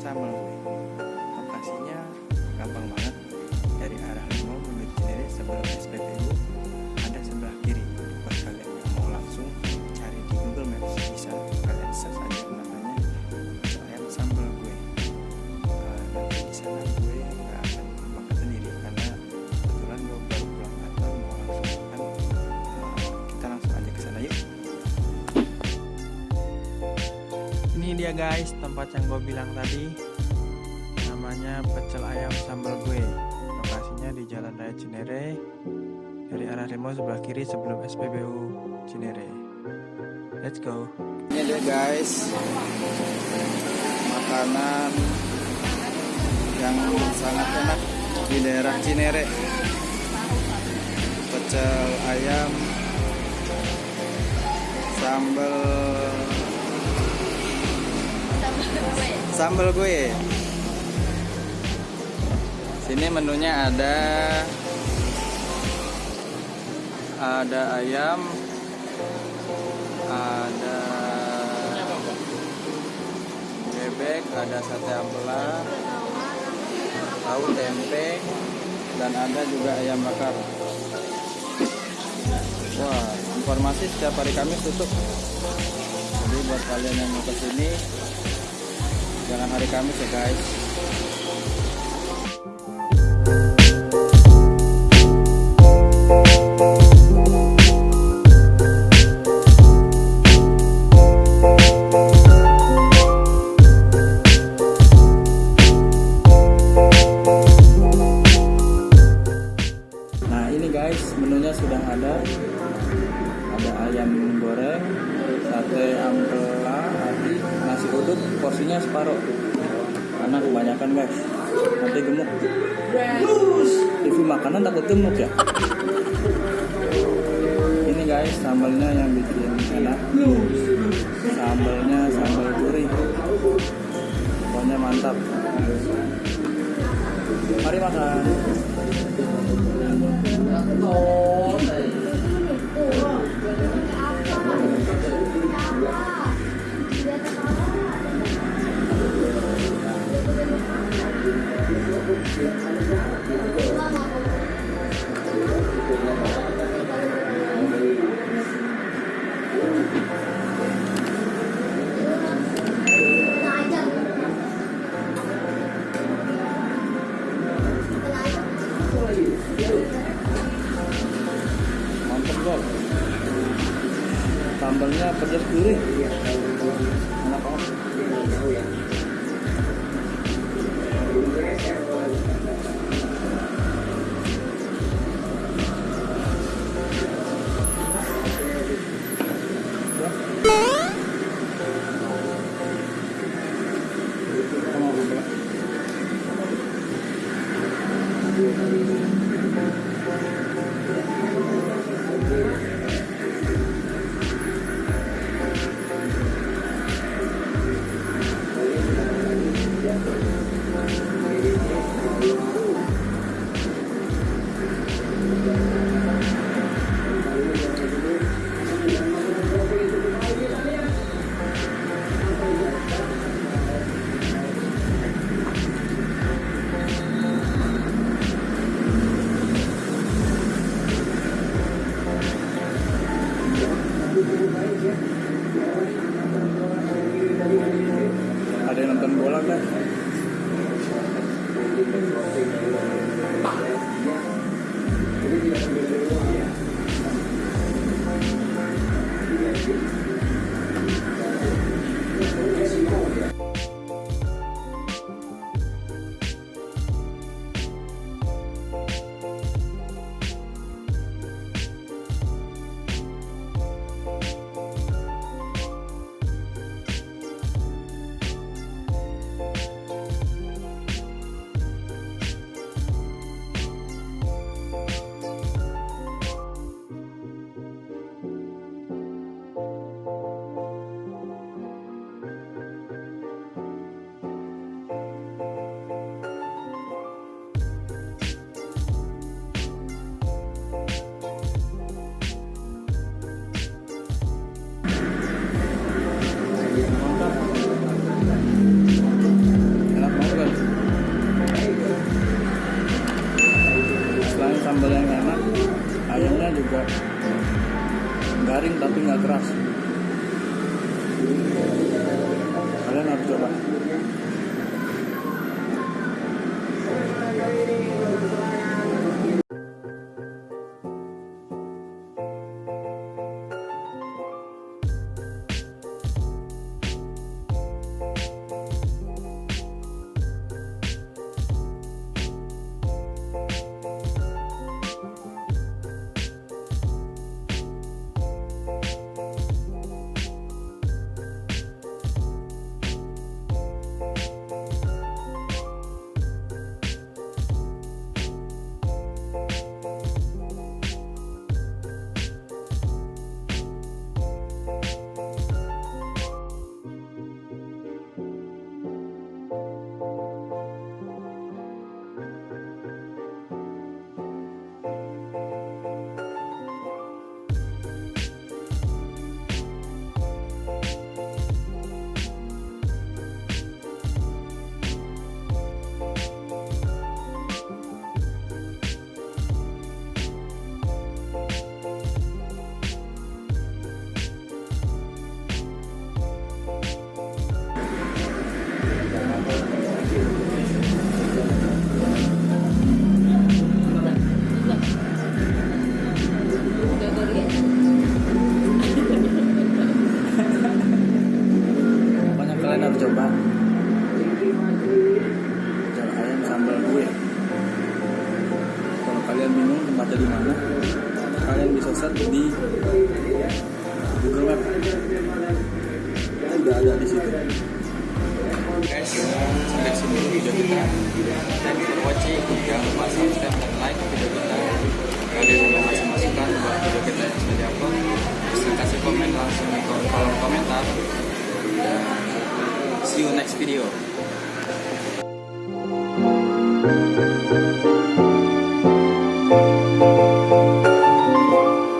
Gue lokasinya gampang banget. Dari arah Limo menuju Cinere sebelum SPBU dia guys tempat yang gue bilang tadi. Namanya pecel ayam sambal gue. Lokasinya di jalan raya Cinere dari arah Remo sebelah kiri sebelum SPBU Cinere. Let's go. Ini dia guys. Makanan yang sangat enak di daerah Cinere. Pecel ayam sambal sambal gue. Sini menunya ada ada ayam ada bebek ada sate ampela tahu tempe dan ada juga ayam bakar. Wah informasi setiap hari Kamis tutup. Jadi buat kalian yang mau ke sini jangan hari Kamis ya guys Gemuk. TV makanan takut gemuk ya? Ini guys sambalnya yang bikin enak. Sambalnya sambal gurih. Pokoknya mantap. Mari makan gol sambalnya pedas gurih enak ayamnya juga garing tapi nggak keras. Kalian harus coba. di Google Map kita udah ada di situ. Guys sampai sini video kita. Thank you for watching. Jangan lupa subscribe dan like video kita. Kalian yang masih masukan buat video kita yang sudah diupload bisa kasih komen langsung di kolom komentar. Dan see you next video.